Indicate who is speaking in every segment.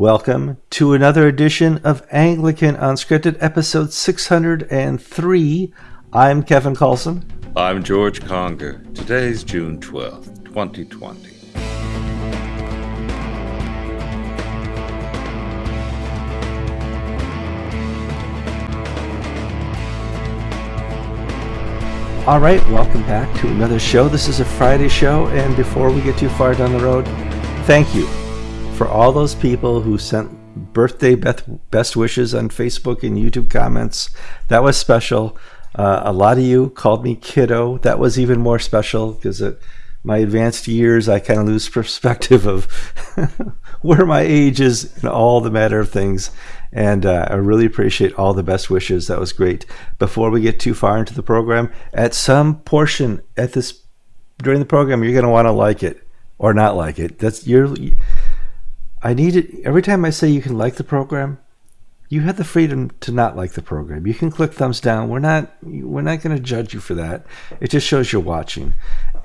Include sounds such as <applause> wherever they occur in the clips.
Speaker 1: Welcome to another edition of Anglican Unscripted, episode 603. I'm Kevin Carlson.
Speaker 2: I'm George Conger. Today's June 12th, 2020.
Speaker 1: All right, welcome back to another show. This is a Friday show, and before we get too far down the road, thank you for all those people who sent birthday best wishes on Facebook and YouTube comments. That was special. Uh, a lot of you called me kiddo. That was even more special because at my advanced years, I kind of lose perspective of <laughs> where my age is in all the matter of things. And uh, I really appreciate all the best wishes. That was great. Before we get too far into the program, at some portion at this during the program, you're going to want to like it or not like it. That's your I need it every time I say you can like the program. You have the freedom to not like the program. You can click thumbs down. We're not we're not going to judge you for that. It just shows you're watching.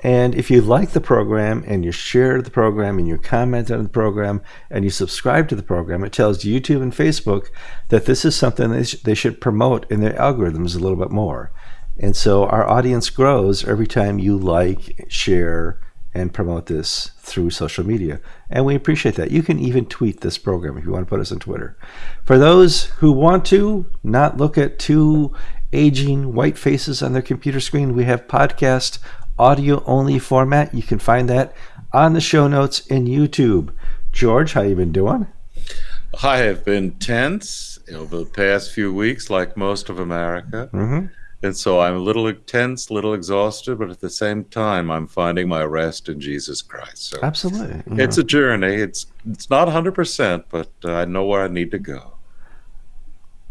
Speaker 1: And if you like the program and you share the program and you comment on the program and you subscribe to the program, it tells YouTube and Facebook that this is something they, sh- they should promote in their algorithms a little bit more. And so our audience grows every time you like, share, and promote this through social media. And we appreciate that. You can even tweet this program if you want to put us on Twitter. For those who want to not look at two aging white faces on their computer screen, we have podcast audio only format. You can find that on the show notes in YouTube. George, how you been doing?
Speaker 2: I have been tense over the past few weeks, like most of America. Mm-hmm. And so I'm a little tense, a little exhausted, but at the same time, I'm finding my rest in Jesus Christ.
Speaker 1: So Absolutely.
Speaker 2: Yeah. It's a journey. It's it's not 100%, but uh, I know where I need to go.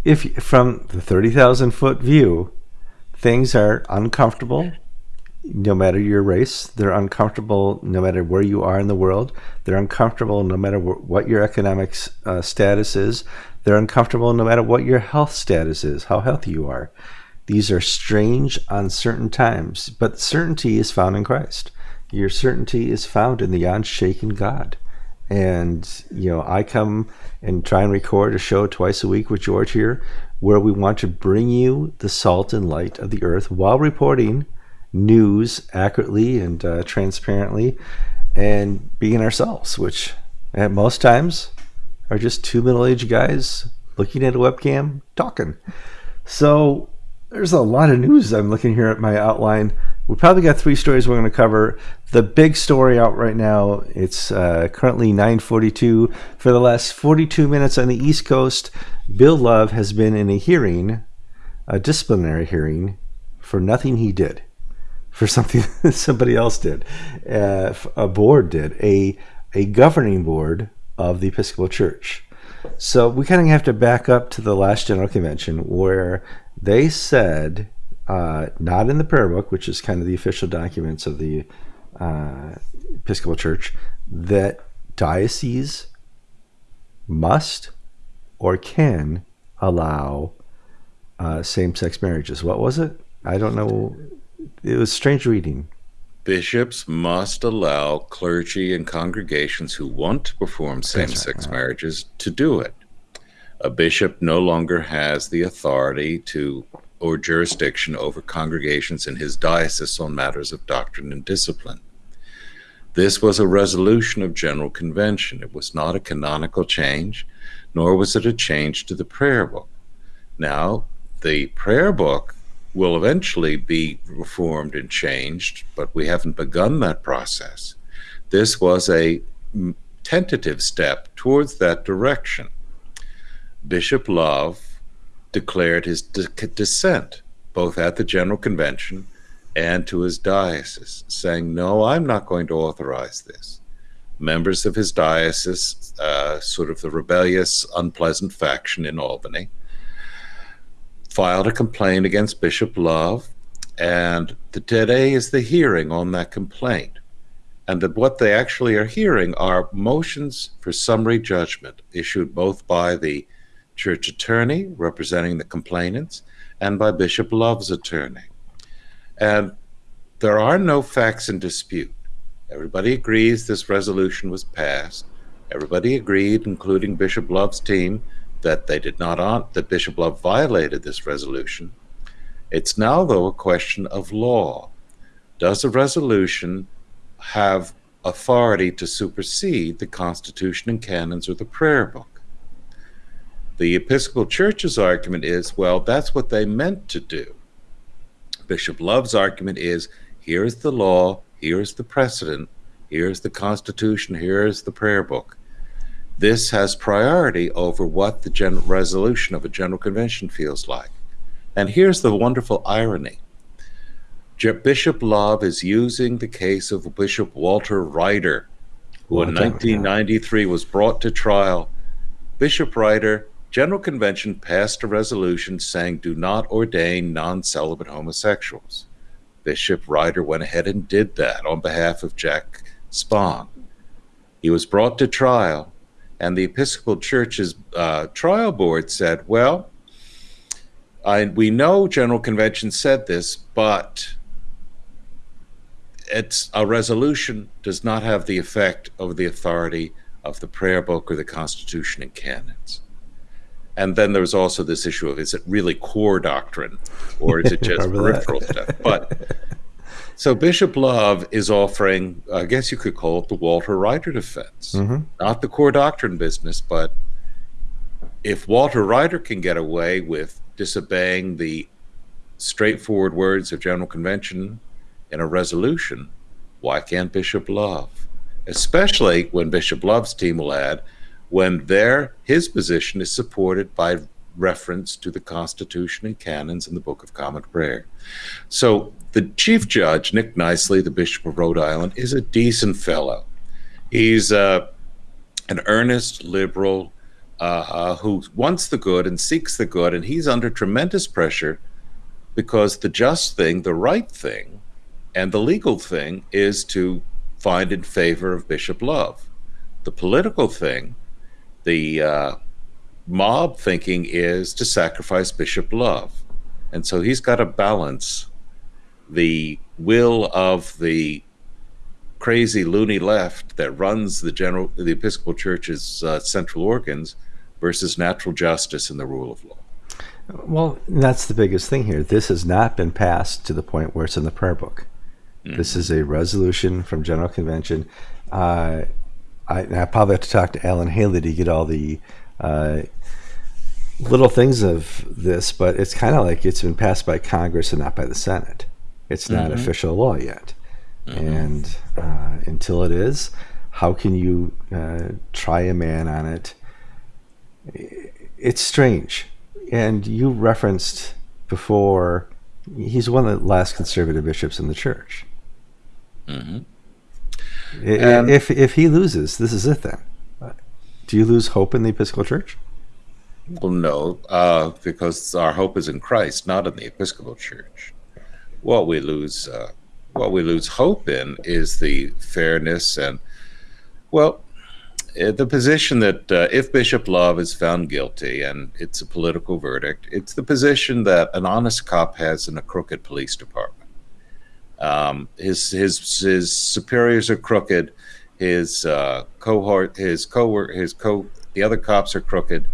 Speaker 1: If from the 30,000 foot view, things are uncomfortable no matter your race. They're uncomfortable no matter where you are in the world. They're uncomfortable no matter what your economic uh, status is. They're uncomfortable no matter what your health status is, how healthy you are. These are strange, uncertain times, but certainty is found in Christ. Your certainty is found in the unshaken God. And, you know, I come and try and record a show twice a week with George here where we want to bring you the salt and light of the earth while reporting news accurately and uh, transparently and being ourselves, which at most times are just two middle aged guys looking at a webcam talking. So, there's a lot of news. I'm looking here at my outline. We probably got three stories we're going to cover. The big story out right now. It's uh, currently 9:42. For the last 42 minutes on the East Coast, Bill Love has been in a hearing, a disciplinary hearing, for nothing he did, for something <laughs> somebody else did, uh, a board did, a a governing board of the Episcopal Church. So we kind of have to back up to the last General Convention where they said, uh, not in the prayer book, which is kind of the official documents of the uh, Episcopal Church, that dioceses must or can allow uh, same-sex marriages. What was it? I don't know. It was strange reading.
Speaker 2: Bishops must allow clergy and congregations who want to perform same-sex right. marriages to do it a bishop no longer has the authority to or jurisdiction over congregations in his diocese on matters of doctrine and discipline. This was a resolution of General Convention. It was not a canonical change, nor was it a change to the prayer book. Now, the prayer book will eventually be reformed and changed, but we haven't begun that process. This was a tentative step towards that direction. Bishop Love declared his dissent both at the General Convention and to his diocese, saying, No, I'm not going to authorize this. Members of his diocese, uh, sort of the rebellious, unpleasant faction in Albany, filed a complaint against Bishop Love, and today is the hearing on that complaint. And that what they actually are hearing are motions for summary judgment issued both by the church attorney representing the complainants and by Bishop Love's attorney. And there are no facts in dispute. Everybody agrees this resolution was passed. Everybody agreed, including Bishop Love's team, that they did not on that Bishop Love violated this resolution. It's now, though, a question of law. Does a resolution have authority to supersede the Constitution and canons or the prayer book? The Episcopal Church's argument is, well, that's what they meant to do. Bishop Love's argument is, here's the law, here's the precedent, here's the Constitution, here's the prayer book. This has priority over what the general resolution of a General Convention feels like. And here's the wonderful irony. Bishop Love is using the case of Bishop Walter Righter, who in 1993 was brought to trial. Bishop Righter, General Convention passed a resolution saying do not ordain non celibate homosexuals. Bishop Righter went ahead and did that on behalf of Jack Spahn. He was brought to trial, and the Episcopal Church's uh, trial board said, well, I, we know General Convention said this, but it's a resolution does not have the effect of the authority of the prayer book or the Constitution and canons. And then there's also this issue of is it really core doctrine or is it <laughs> just peripheral stuff? But so Bishop Love is offering, I guess you could call it the Walter Righter defense, mm-hmm. not the core doctrine business, but if Walter Righter can get away with disobeying the straightforward words of General Convention in a resolution, why can't Bishop Love? Especially when Bishop Love's team will add, when their his position is supported by reference to the Constitution and canons in the Book of Common Prayer. So the chief judge, Nick Knisely, the Bishop of Rhode Island, is a decent fellow. He's uh, an earnest liberal uh, uh, who wants the good and seeks the good, and he's under tremendous pressure because the just thing, the right thing, and the legal thing is to find in favor of Bishop Love. The political thing, the uh, mob thinking is to sacrifice Bishop Love. And so he's got to balance the will of the crazy loony left that runs the general the Episcopal Church's uh, central organs versus natural justice and the rule of law.
Speaker 1: Well, that's the biggest thing here. This has not been passed to the point where it's in the prayer book. Mm-hmm. This is a resolution from General Convention. Uh, I, I, probably have to talk to Allan Haley to get all the uh, little things of this, but it's kind of like it's been passed by Congress and not by the Senate. It's not mm-hmm. official law yet. Mm-hmm. And uh, until it is, how can you uh, try a man on it? It's strange. And you referenced before, he's one of the last conservative bishops in the church. Mm-hmm. If, if he loses, this is it then. Do you lose hope in the Episcopal Church?
Speaker 2: Well, no, uh, because our hope is in Christ, not in the Episcopal Church. What we lose, uh, what we lose hope in, is the fairness and, well, eh, the position that uh, if Bishop Love is found guilty and it's a political verdict, it's the position that an honest cop has in a crooked police department. Um, his his his superiors are crooked his uh, cohort, his co his co, the other cops are crooked.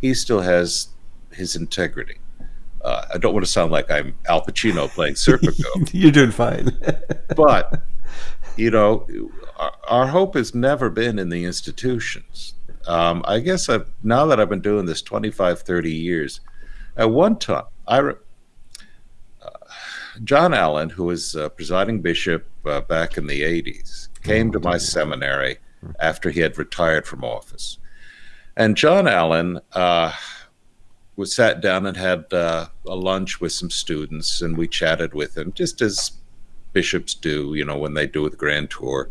Speaker 2: He still has his integrity. Uh, I don't want to sound like I'm Al Pacino playing Serpico. <laughs>
Speaker 1: You're doing fine. <laughs>
Speaker 2: but you know, our, our, hope has never been in the institutions. Um, I guess I've, now that I've been doing this 25, 30 years, at one time, I, John Allin, who was uh, presiding bishop uh, back in the 80s, came to my seminary after he had retired from office. And John Allin uh, was sat down and had uh, a lunch with some students, and we chatted with him, just as bishops do, you know, when they do the grand tour.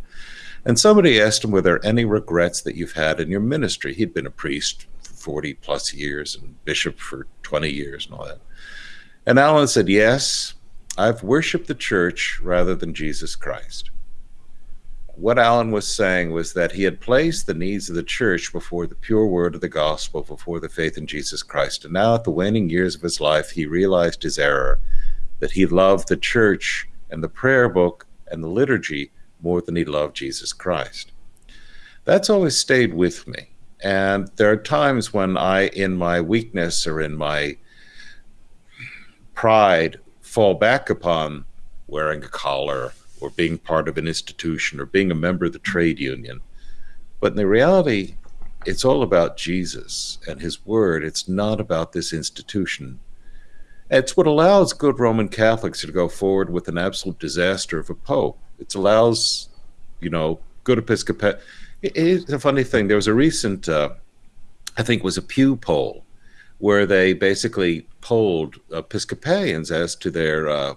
Speaker 2: And somebody asked him, Were there any regrets that you've had in your ministry? He'd been a priest for 40 plus years and bishop for 20 years and all that. And Allin said, Yes, I've worshiped the church rather than Jesus Christ what Allin was saying was that he had placed the needs of the church before the pure word of the gospel, before the faith in Jesus Christ. And now, at the waning years of his life, he realized his error, that he loved the church and the prayer book and the liturgy more than he loved Jesus Christ. That's always stayed with me. And there are times when I, in my weakness or in my pride, fall back upon wearing a collar or being part of an institution or being a member of the trade union. But in the reality, it's all about Jesus and his word. It's not about this institution. It's what allows good Roman Catholics to go forward with an absolute disaster of a pope. It allows, you know, good Episcopal. It's a funny thing. There was a recent, uh, I think, was a Pew poll where they basically polled Episcopalians as to their uh,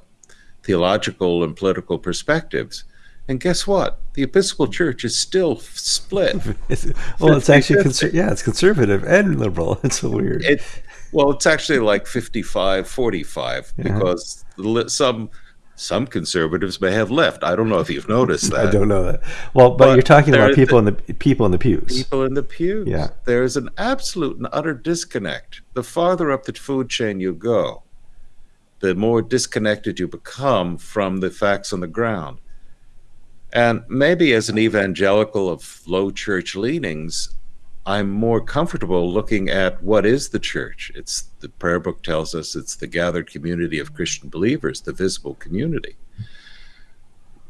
Speaker 2: theological and political perspectives. And guess what? The Episcopal Church is still split. <laughs>
Speaker 1: well, it's actually conser- yeah, it's conservative and liberal. <laughs> It's so weird.
Speaker 2: It, well, it's actually like 55 45 yeah. because some some conservatives may have left. I don't know if you've noticed <laughs> that.
Speaker 1: I don't know that. Well, but, but you're talking about people the, in the people in the pews.
Speaker 2: People in the pews.
Speaker 1: Yeah.
Speaker 2: There's an absolute and utter disconnect. The farther up the food chain you go, the more disconnected you become from the facts on the ground. And maybe as an evangelical of low church leanings, I'm more comfortable looking at what is the church. It's the prayer book tells us it's the gathered community of Christian believers, the visible community.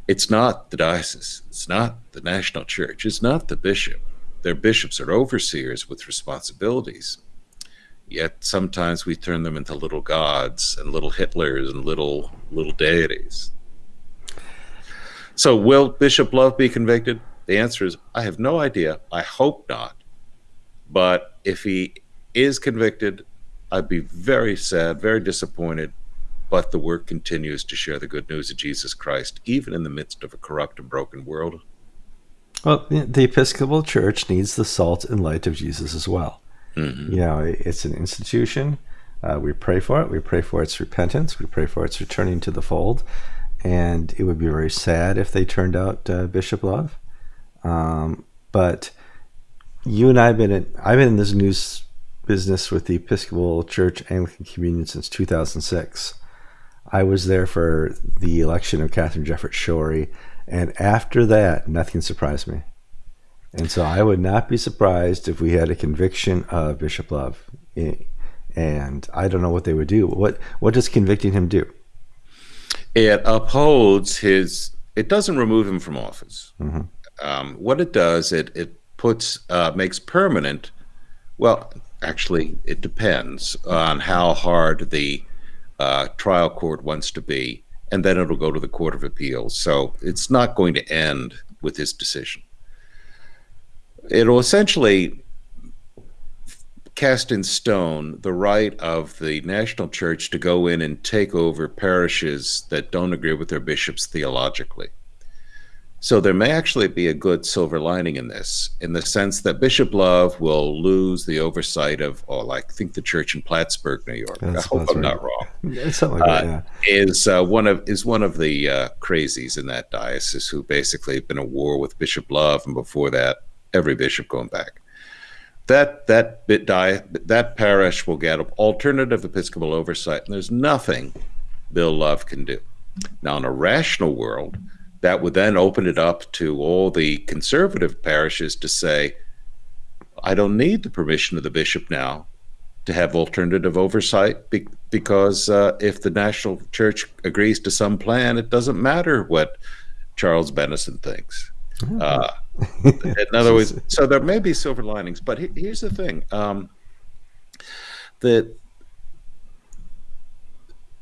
Speaker 2: It's not the diocese, it's not the national church, it's not the bishop. Their bishops are overseers with responsibilities. Yet sometimes we turn them into little gods and little Hitlers and little little deities. So will Bishop Love be convicted? The answer is I have no idea. I hope not. But if he is convicted, I'd be very sad, very disappointed. But the work continues to share the good news of Jesus Christ, even in the midst of a corrupt and broken world.
Speaker 1: Well, the Episcopal Church needs the salt and light of Jesus as well. Mm-hmm. You know, it's an institution. Uh, we pray for it. We pray for its repentance. We pray for its returning to the fold. And it would be very sad if they turned out uh, Bishop Love. Um, but you and I have been in, I've been in this news business with the Episcopal Church Anglican Communion since 2006. I was there for the election of Katharine Jefferts Schori, and after that, nothing surprised me. And so I would not be surprised if we had a conviction of Bishop Love. And I don't know what they would do. What what does convicting him do?
Speaker 2: It upholds his. It doesn't remove him from office. Mm-hmm. Um, what it does, it it puts uh, makes permanent. Well, actually, it depends on how hard the uh, trial court wants to be, and then it'll go to the Court of Appeals. So it's not going to end with this decision it'll essentially cast in stone the right of the national church to go in and take over parishes that don't agree with their bishops theologically. So there may actually be a good silver lining in this, in the sense that Bishop Love will lose the oversight of, oh, like I think the church in Plattsburgh, New York. That's, I hope I'm right. not wrong.
Speaker 1: Something like uh, that,
Speaker 2: yeah. Is uh, one of is one of the uh, crazies in that diocese who basically have been at war with Bishop Love, and before that, every bishop going back. That that bit die that parish will get alternative episcopal oversight, and there's nothing Bill Love can do. Now, in a rational world, that would then open it up to all the conservative parishes to say, I don't need the permission of the bishop now to have alternative oversight be- because uh, if the national church agrees to some plan, it doesn't matter what Charles Bennison thinks. Mm-hmm. Uh, in other words, so there may be silver linings, but he, here's the thing: um, the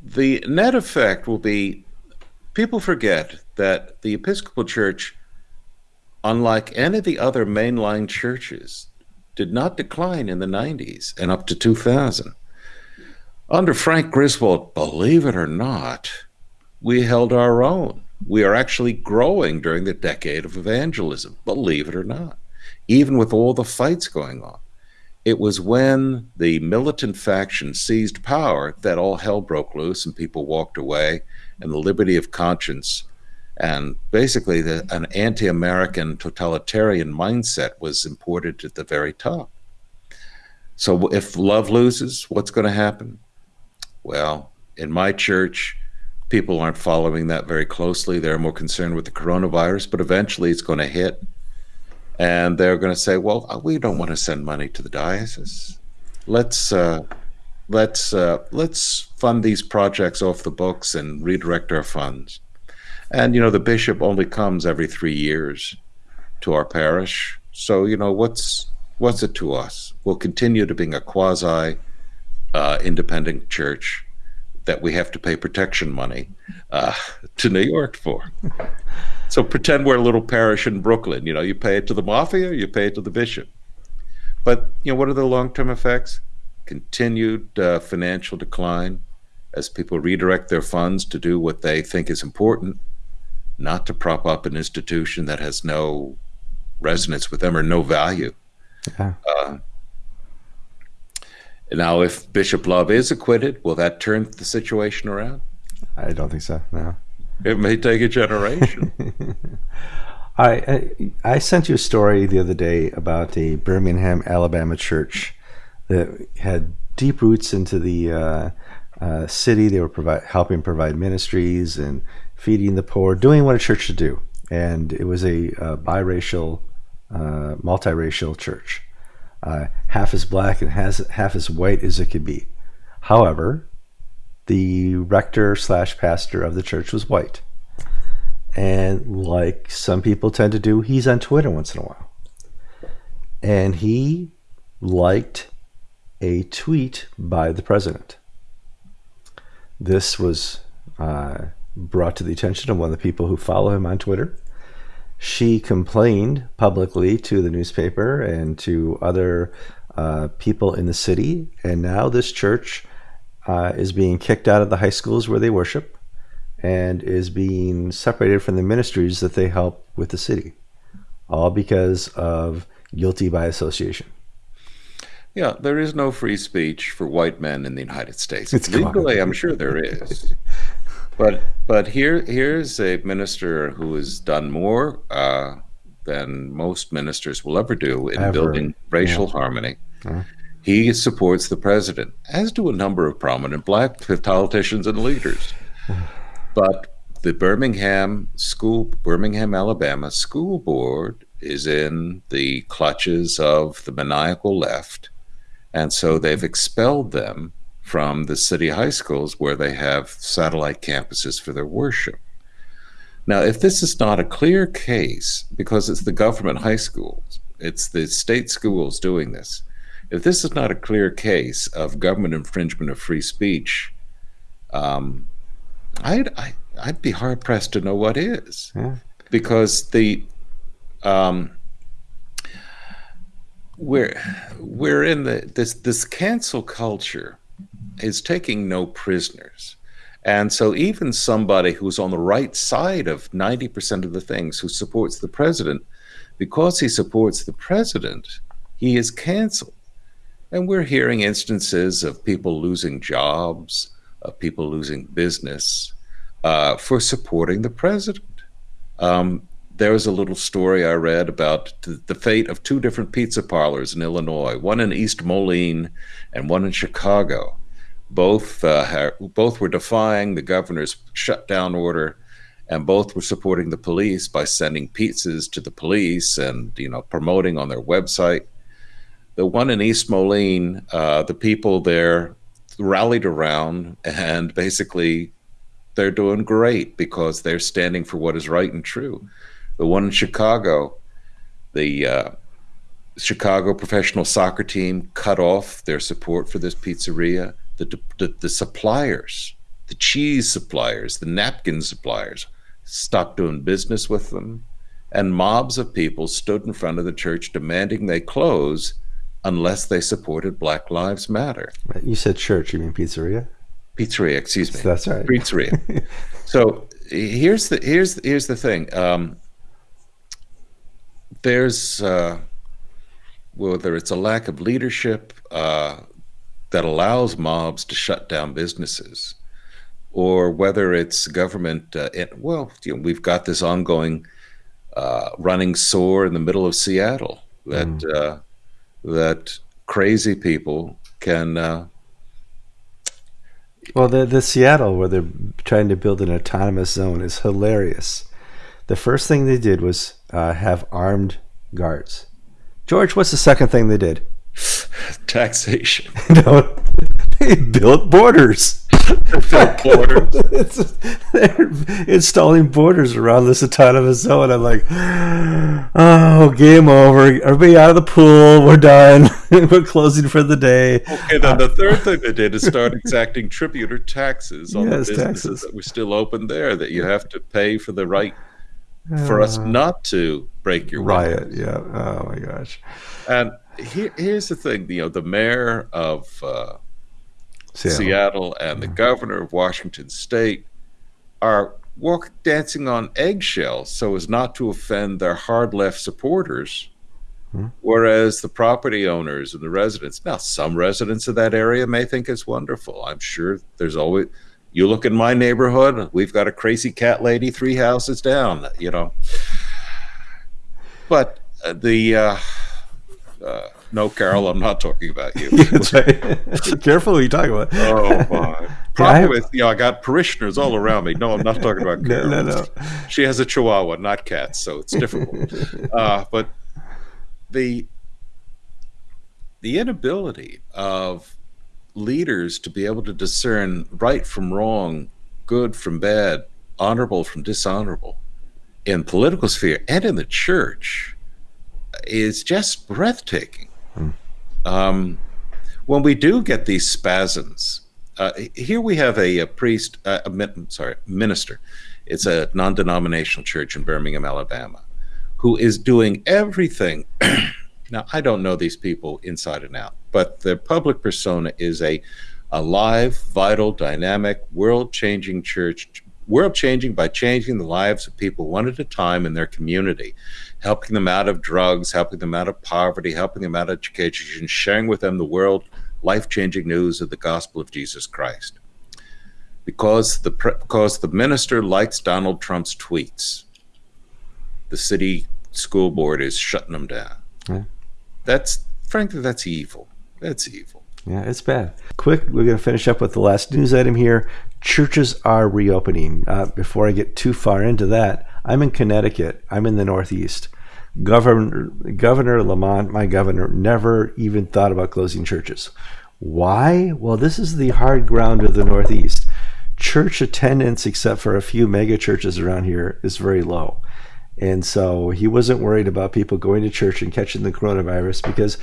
Speaker 2: the net effect will be people forget that the Episcopal Church, unlike any of the other mainline churches, did not decline in the 90s and up to 2000. Under Frank Griswold, believe it or not, we held our own we are actually growing during the decade of evangelism, believe it or not, even with all the fights going on. It was when the militant faction seized power that all hell broke loose and people walked away, and the liberty of conscience and basically the, an anti American totalitarian mindset was imported to the very top. So if love loses, what's going to happen? Well, in my church, people aren't following that very closely. They're more concerned with the coronavirus, but eventually it's going to hit. And they're going to say, "Well, uh, we don't want to send money to the diocese. Let's uh, let's uh, let's fund these projects off the books and redirect our funds." And you know, the bishop only comes every three years to our parish, so you know what's what's it to us? We'll continue to being a quasi uh, independent church that we have to pay protection money uh, to New York for. so pretend we're a little parish in Brooklyn. You know, you pay it to the mafia, you pay it to the bishop. But you know, what are the long-term effects? Continued uh, financial decline as people redirect their funds to do what they think is important, not to prop up an institution that has no resonance with them or no value. Uh, now, if Bishop Love is acquitted, will that turn the situation around?
Speaker 1: I don't think so. No.
Speaker 2: It may take a generation. <laughs>
Speaker 1: I, I sent you a story the other day about a Birmingham, Alabama church that had deep roots into the uh, uh, city. They were provide, helping provide ministries and feeding the poor, doing what a church should do. And it was a, a biracial, uh, multiracial church uh, half as black and has half as white as it could be. However, the rector slash pastor of the church was white. And like some people tend to do, he's on Twitter once in a while. And he liked a tweet by the president. This was uh, brought to the attention of one of the people who follow him on Twitter she complained publicly to the newspaper and to other uh, people in the city. And now this church uh, is being kicked out of the high schools where they worship and is being separated from the ministries that they help with the city, all because of guilty by association.
Speaker 2: Yeah, there is no free speech for white men in the United States. It's Legally, I'm sure there is. But but here here's a minister who has done more uh, than most ministers will ever do in ever. building racial yeah. harmony. Uh-huh. He supports the president, as do a number of prominent black <laughs> politicians and leaders. <sighs> but the Birmingham school, Birmingham, Alabama school board is in the clutches of the maniacal left, and so they've expelled them from the city high schools where they have satellite campuses for their worship. Now, if this is not a clear case, because it's the government high schools, it's the state schools doing this, if this is not a clear case of government infringement of free speech, um, I'd, I, would i would be hard pressed to know what is. Yeah. Because the um, we're we're in the this this cancel culture is taking no prisoners. And so even somebody who's on the right side of 90% of the things who supports the president, because he supports the president, he is canceled. And we're hearing instances of people losing jobs, of people losing business uh, for supporting the president. Um, there was a little story I read about the fate of two different pizza parlors in Illinois, one in East Moline and one in Chicago both uh, both were defying the governor's shutdown order, and both were supporting the police by sending pizzas to the police and you know promoting on their website. The one in East Moline, uh, the people there rallied around, and basically they're doing great because they're standing for what is right and true. The one in Chicago, the uh, Chicago professional soccer team cut off their support for this pizzeria the, the, the suppliers, the cheese suppliers, the napkin suppliers, stopped doing business with them. And mobs of people stood in front of the church demanding they close unless they supported Black Lives Matter.
Speaker 1: You said church, you mean pizzeria?
Speaker 2: Pizzeria, excuse me.
Speaker 1: That's right.
Speaker 2: Pizzeria. <laughs> so here's the here's here's the thing. Um, there's uh, whether it's a lack of leadership, uh, that allows mobs to shut down businesses, or whether it's government. Uh, it, well, you know, we've got this ongoing uh, running sore in the middle of Seattle that mm. uh, that crazy people can. Uh,
Speaker 1: well, the the Seattle where they're trying to build an autonomous zone is hilarious. The first thing they did was uh, have armed guards. George, what's the second thing they did? <laughs>
Speaker 2: Taxation. <laughs>
Speaker 1: no, they built borders.
Speaker 2: built borders. <laughs>
Speaker 1: they're installing borders around this autonomous zone. I'm like, oh, game over. Everybody out of the pool. We're done. We're closing for the day.
Speaker 2: Okay, then the uh, third thing they did is start exacting tribute or taxes on
Speaker 1: Yes,
Speaker 2: the businesses
Speaker 1: taxes.
Speaker 2: that were still open there that you have to pay for the right for us uh, not to break your
Speaker 1: riot.
Speaker 2: windows.
Speaker 1: Yeah. Oh my gosh.
Speaker 2: And here, here's the thing, you know, the mayor of uh,
Speaker 1: Seattle.
Speaker 2: Seattle and the governor of Washington State are walk dancing on eggshells so as not to offend their hard left supporters.
Speaker 1: Hmm.
Speaker 2: Whereas the property owners and the residents, now some residents of that area may think it's wonderful. I'm sure there's always, you look in my neighborhood, we've got a crazy cat lady three houses down, you know. But uh, the, uh, uh, no, Carol, I'm not talking about you. <laughs> <laughs>
Speaker 1: Careful what you talk about.
Speaker 2: Oh my! <laughs> Problem is, you know, I got parishioners all around me. No, I'm not talking about
Speaker 1: No,
Speaker 2: Carol.
Speaker 1: no, no.
Speaker 2: She has a Chihuahua, not cats, so it's difficult. uh, but the the inability of leaders to be able to discern right from wrong, good from bad, honorable from dishonorable, in political sphere and in the church, is just breathtaking. Um, when we do get these spasms, uh, here we have a, a priest, uh, a, sorry, minister. It's a non-denominational church in Birmingham, Alabama, who is doing everything. <clears throat> now, I don't know these people inside and out, but their public persona is a alive, vital, dynamic, world-changing church, world-changing by changing the lives of people one at a time in their community helping them out of drugs, helping them out of poverty, helping them out of education, sharing with them the world life changing news of the gospel of Jesus Christ. Because the, because the minister likes Donald Trump's tweets, the city school board is shutting them down.
Speaker 1: Yeah.
Speaker 2: That's, frankly, that's evil. That's evil.
Speaker 1: Yeah, it's bad. Quick, we're going to finish up with the last news item here. Churches are reopening. Uh, before I get too far into that, I'm in Connecticut. I'm in the Northeast. Governor Governor Lamont, my governor, never even thought about closing churches. Why? Well, this is the hard ground of the Northeast. Church attendance, except for a few mega churches around here, is very low. And so he wasn't worried about people going to church and catching the coronavirus because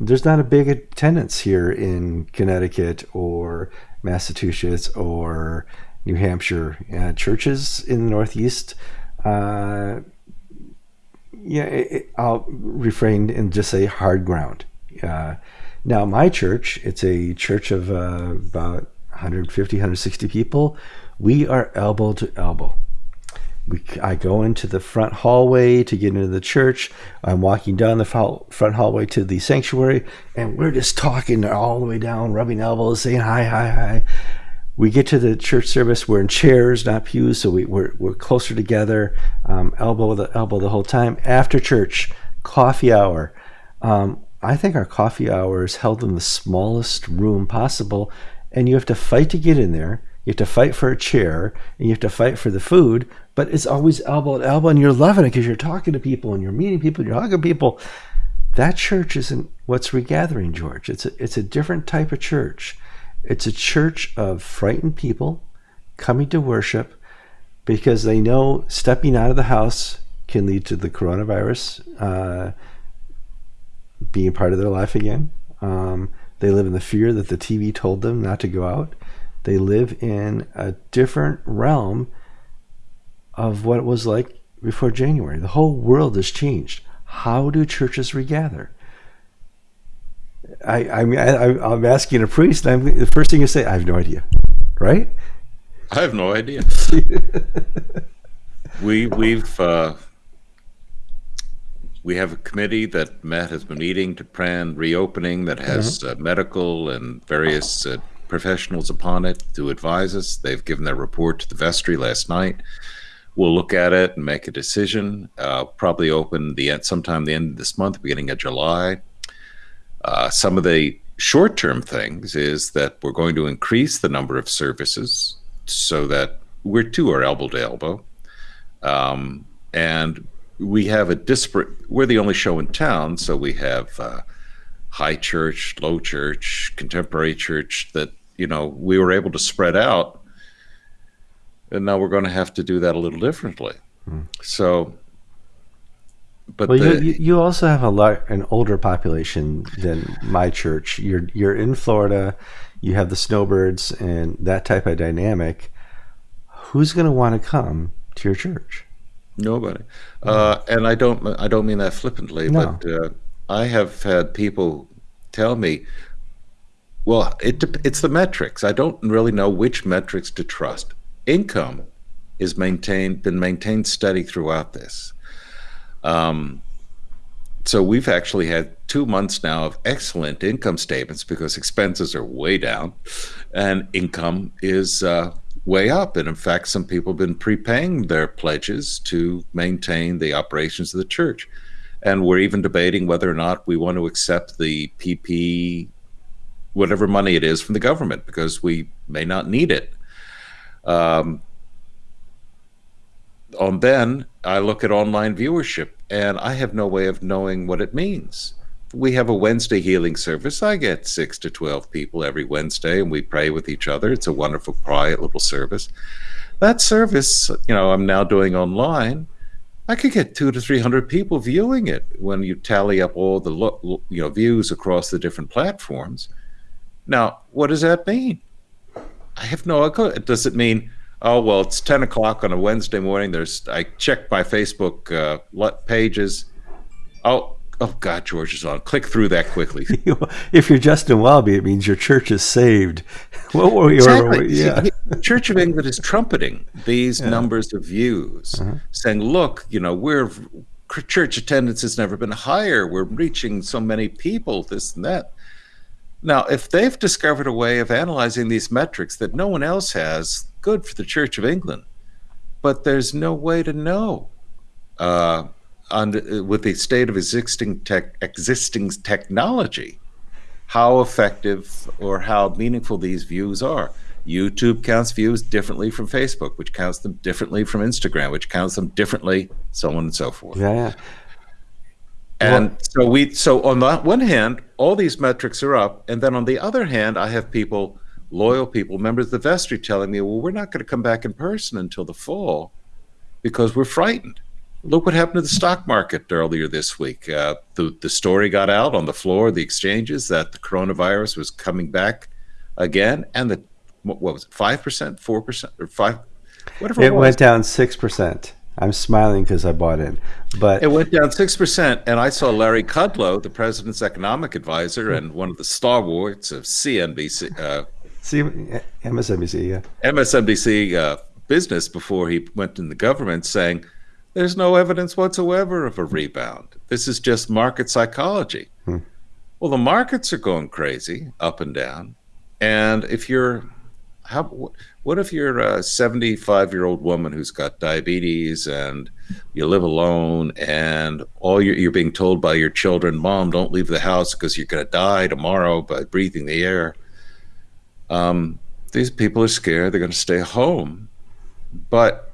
Speaker 1: there's not a big attendance here in Connecticut or Massachusetts or New Hampshire. Uh, churches in the Northeast, uh, yeah, it, I'll refrain and just say hard ground. Uh, now, my church, it's a church of uh, about 150, 160 people. We are elbow to elbow. We, I go into the front hallway to get into the church. I'm walking down the front hallway to the sanctuary, and we're just talking all the way down, rubbing elbows, saying hi, hi, hi. We get to the church service. We're in chairs, not pews, so we, we're, we're closer together, um, elbow the elbow the whole time. After church, coffee hour. Um, I think our coffee hour is held in the smallest room possible, and you have to fight to get in there. You have to fight for a chair, and you have to fight for the food. But it's always elbow to elbow, and you're loving it because you're talking to people and you're meeting people, and you're hugging people. That church isn't what's regathering, George. It's a, it's a different type of church. It's a church of frightened people coming to worship because they know stepping out of the house can lead to the coronavirus uh, being part of their life again. Um, they live in the fear that the TV told them not to go out. They live in a different realm of what it was like before January. The whole world has changed. How do churches regather? I, I mean, I, I'm asking a priest, and I'm, the first thing you say, I have no idea, right?
Speaker 2: I have no idea. <laughs> we we've uh, we have a committee that Matt has been meeting to plan reopening that has uh, medical and various uh, professionals upon it to advise us. They've given their report to the vestry last night. We'll look at it and make a decision. Uh, probably open the end sometime the end of this month, beginning of July. Uh, some of the short-term things is that we're going to increase the number of services so that we're two are elbow to elbow, um, and we have a disparate. We're the only show in town, so we have uh, high church, low church, contemporary church. That you know we were able to spread out, and now we're going to have to do that a little differently. Hmm. So,
Speaker 1: but well, the, you, you also have a lot an older population than my church. You're you're in Florida. You have the snowbirds and that type of dynamic. Who's going to want to come to your church?
Speaker 2: Nobody. Uh, and I don't I don't mean that flippantly, no. but uh, I have had people tell me, well, it it's the metrics. I don't really know which metrics to trust. Income is maintained been maintained steady throughout this. Um, so we've actually had two months now of excellent income statements because expenses are way down, and income is uh, way up. And in fact, some people have been prepaying their pledges to maintain the operations of the church. And we're even debating whether or not we want to accept the PP, whatever money it is from the government, because we may not need it. Um, on then, I look at online viewership and I have no way of knowing what it means we have a Wednesday healing service. I get six to 12 people every Wednesday and we pray with each other. It's a wonderful, quiet little service. That service, you know, I'm now doing online. I could get two to 300 people viewing it when you tally up all the, you know, views across the different platforms. Now, what does that mean? I have no idea. Does it mean, oh, well, it's 10 o'clock on a Wednesday morning. There's, I checked my Facebook uh, pages. Oh, Oh God, George is on. Click through that quickly. <laughs>
Speaker 1: if you're Justin Welby, it means your church is saved. <laughs>
Speaker 2: What were we? Exactly. Yeah. <laughs> The Church of England is trumpeting these yeah. numbers of views, uh-huh. saying, "Look, you know, we're church attendance has never been higher. We're reaching so many people. This and that." Now, if they've discovered a way of analyzing these metrics that no one else has, good for the Church of England. But there's no way to know. Uh, on, with the state of existing tech, existing technology, how effective or how meaningful these views are. YouTube counts views differently from Facebook, which counts them differently from Instagram, which counts them differently, so on and so forth.
Speaker 1: Yeah.
Speaker 2: And well, so we so on the one hand, all these metrics are up, and then on the other hand, I have people, loyal people, members of the vestry, telling me, "Well, we're not going to come back in person until the fall because we're frightened." Look what happened to the stock market earlier this week. Uh, the, the story got out on the floor the exchanges that the coronavirus was coming back again, and the what was it, five percent, four percent, or five,
Speaker 1: whatever. It, it went down six percent. I'm smiling because I bought in, but
Speaker 2: it went down six percent. And I saw Larry Kudlow, the president's economic advisor and one of the stalwarts of CNBC, uh,
Speaker 1: C- MSNBC, yeah,
Speaker 2: MSNBC uh, business before he went in the government, saying there's no evidence whatsoever of a rebound. This is just market psychology. Hmm. Well, the markets are going crazy up and down. And if you're, how, what if you're a 75 year old woman who's got diabetes and you live alone and all you're, you're being told by your children, mom, don't leave the house because you're going to die tomorrow by breathing the air. Um, these people are scared. They're going to stay home. But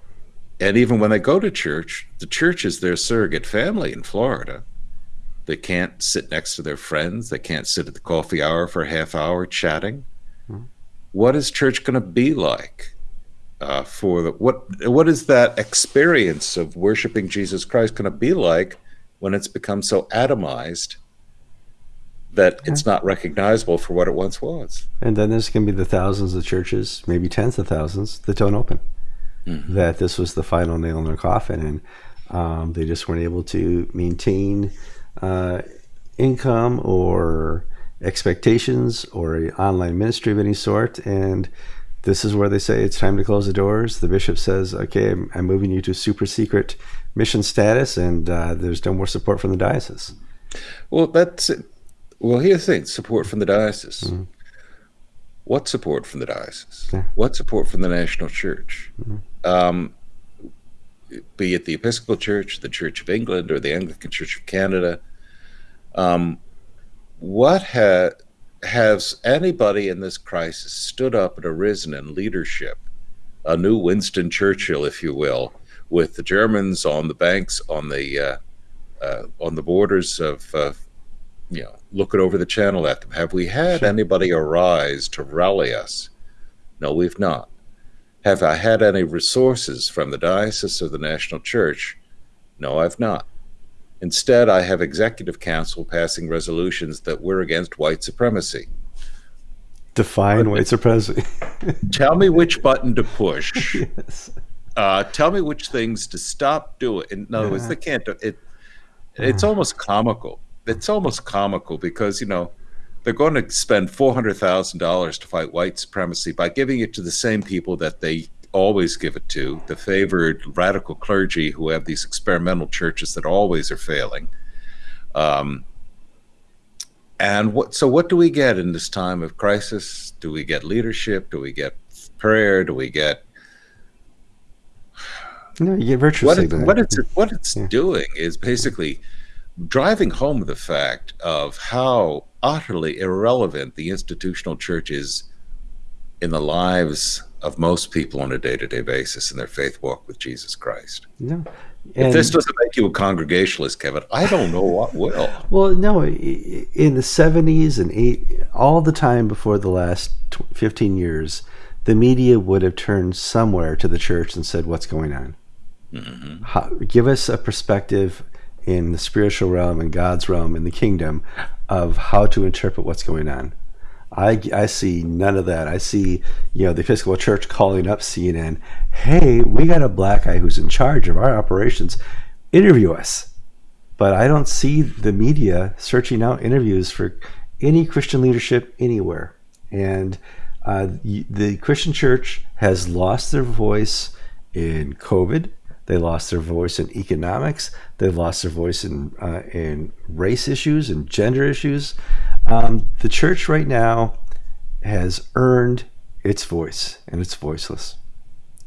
Speaker 2: and even when they go to church, the church is their surrogate family in Florida. They can't sit next to their friends. They can't sit at the coffee hour for a half hour chatting. What is church going to be like uh, for the what? What is that experience of worshiping Jesus Christ going to be like when it's become so atomized that it's not recognizable for what it once was?
Speaker 1: And then there's going to be the thousands of churches, maybe tens of thousands, that don't open mm-hmm. that this was the final nail in their coffin, and um, they just weren't able to maintain uh, income or expectations or an online ministry of any sort. And this is where they say it's time to close the doors. The bishop says, "Okay, I'm, I'm moving you to super secret mission status, and uh, there's no more support from the diocese."
Speaker 2: Well, that's it. well. Here's the thing: support from the diocese. Mm-hmm. What support from the diocese? Yeah. What support from the national church? Mm-hmm um, be it the Episcopal Church, the Church of England, or the Anglican Church of Canada. Um, what ha- has anybody in this crisis stood up and arisen in leadership, a new Winston Churchill, if you will, with the Germans on the banks on the uh, uh, on the borders of uh, you know looking over the channel at them. Have we had anybody arise to rally us? No, we've not. Have I had any resources from the diocese of the National Church? No, I've not. Instead, I have executive council passing resolutions that we're against white supremacy.
Speaker 1: Define white supremacy. <laughs>
Speaker 2: tell me which button to push. <laughs> yes. Uh, tell me which things to stop doing. In other yeah. words, they can't. Do, it. It's almost comical. It's almost comical because you know they're going to spend four hundred thousand dollars to fight white supremacy by giving it to the same people that they always give it to the favored radical clergy who have these experimental churches that always are failing. Um, and what? So, what do we get in this time of crisis? Do we get leadership? Do we get prayer? Do we get
Speaker 1: no, you get virtue
Speaker 2: what, it, what it's what it's yeah. doing is basically driving home the fact of how utterly irrelevant the institutional church is in the lives of most people on a day-to-day basis in their faith walk with Jesus Christ.
Speaker 1: No.
Speaker 2: And if this doesn't make you a congregationalist, Kevin, I don't know what will. <laughs>
Speaker 1: Well, no, in the 70s and eight, all the time before the last 15 years, the media would have turned somewhere to the church and said, What's going on? Mm-hmm. How, give us a perspective in the spiritual realm and God's realm in the kingdom of how to interpret what's going on. I, I see none of that. I see, you know, the Episcopal Church calling up CNN, hey, we got a black guy who's in charge of our operations. Interview us. But I don't see the media searching out interviews for any Christian leadership anywhere. And uh, the Christian church has lost their voice in COVID. They lost their voice in economics. They've lost their voice in uh, in race issues and gender issues. Um, the church right now has earned its voice, and it's voiceless.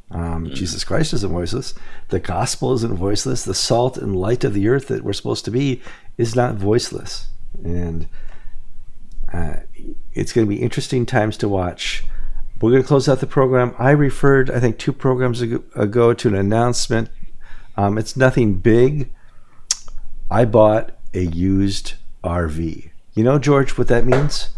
Speaker 1: Um, mm. Jesus Christ isn't voiceless. The gospel isn't voiceless. The salt and light of the earth that we're supposed to be is not voiceless. And uh, it's going to be interesting times to watch. We're going to close out the program. I referred, I think, two programs ago, ago to an announcement. Um, it's nothing big. I bought a used RV. You know, George, what that means?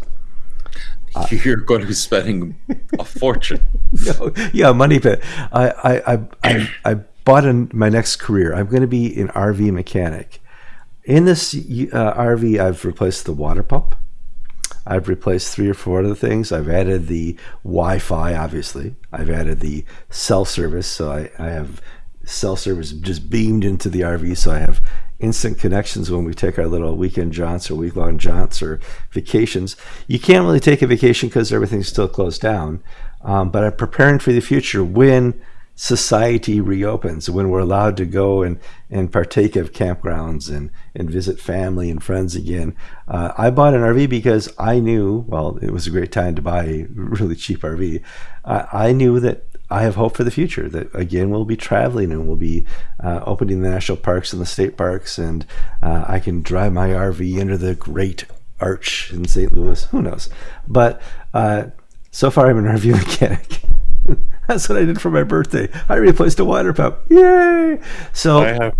Speaker 1: <laughs>
Speaker 2: You're going to be spending a fortune. <laughs>
Speaker 1: no, yeah, money pit. I, I, I, I, I bought in my next career. I'm going to be an RV mechanic. In this uh, RV, I've replaced the water pump. I've replaced three or four other things. I've added the Wi-Fi, obviously. I've added the cell service, so I, I have cell service just beamed into the RV, so I have instant connections when we take our little weekend jaunts or week long jaunts or vacations. You can't really take a vacation because everything's still closed down. Um, but I'm preparing for the future when society reopens, when we're allowed to go and, and partake of campgrounds and, and visit family and friends again. Uh, I bought an RV because I knew, well, it was a great time to buy a really cheap RV. I knew that I have hope for the future that again we'll be traveling and we'll be uh, opening the national parks and the state parks, and uh, I can drive my RV under the great arch in St. Louis. Who knows? But uh, so far, I'm an RV mechanic. That's what I did for my birthday. I replaced a water pump. Yay! So, I have,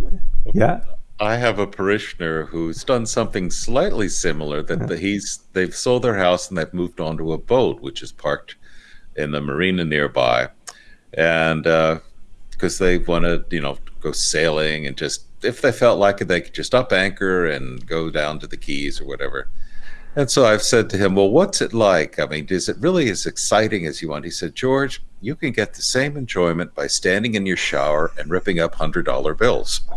Speaker 1: yeah.
Speaker 2: I have a parishioner who's done something slightly similar. That yeah. the, he's they've sold their house and they've moved onto a boat, which is parked in the marina nearby and because uh, they want to, you know, go sailing and just if they felt like it, they could just up anchor and go down to the Keys or whatever. And so I've said to him, "Well, what's it like? I mean, is it really as exciting as you want?" He said, "George, you can get the same enjoyment by standing in your shower and ripping up hundred dollar bills." <laughs>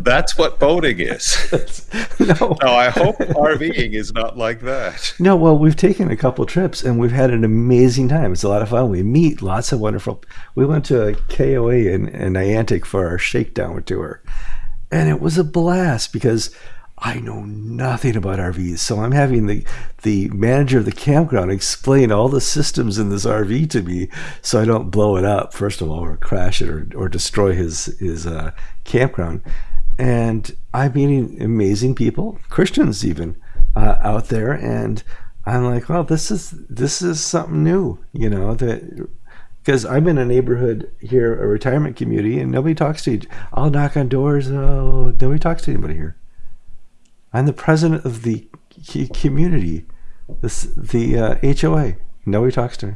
Speaker 2: That's what boating is. <laughs> no. no, I hope RVing is not like that.
Speaker 1: No, well, we've taken a couple trips and we've had an amazing time. It's a lot of fun. We meet lots of wonderful. We went to a KOA in, in Niantic for our shakedown tour, and it was a blast because I know nothing about RVs, so I'm having the the manager of the campground explain all the systems in this RV to me, so I don't blow it up first of all, or crash it, or, or destroy his his uh, campground. And I'm meeting amazing people, Christians even, uh, out there, and I'm like, well, this is this is something new, you know, that because I'm in a neighborhood here, a retirement community, and nobody talks to each. I'll knock on doors. Oh, nobody talks to anybody here. I'm the president of the community, this the uh, HOA. Nobody talks to me.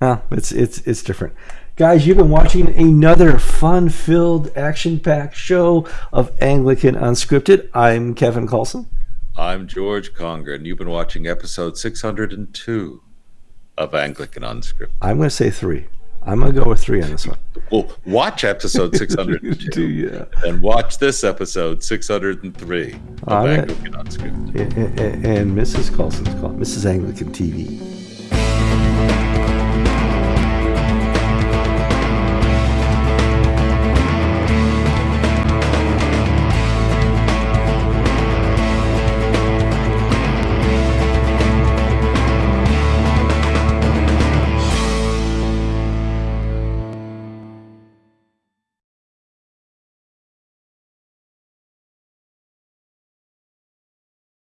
Speaker 1: Oh, it's it's it's different. Guys, you've been watching another fun-filled, action-packed show of Anglican Unscripted. I'm Kevin Kallsen.
Speaker 2: I'm George Conger, and you've been watching episode 602 of Anglican Unscripted.
Speaker 1: I'm going to say three. I'm going to go with three on this one.
Speaker 2: Well, watch episode <laughs> 602
Speaker 1: yeah.
Speaker 2: and watch this episode 603 of. Anglican Unscripted.
Speaker 1: And, and, and Mrs. Kallsen's call, Mrs. Anglican TV.